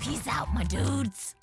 Peace out, my dudes.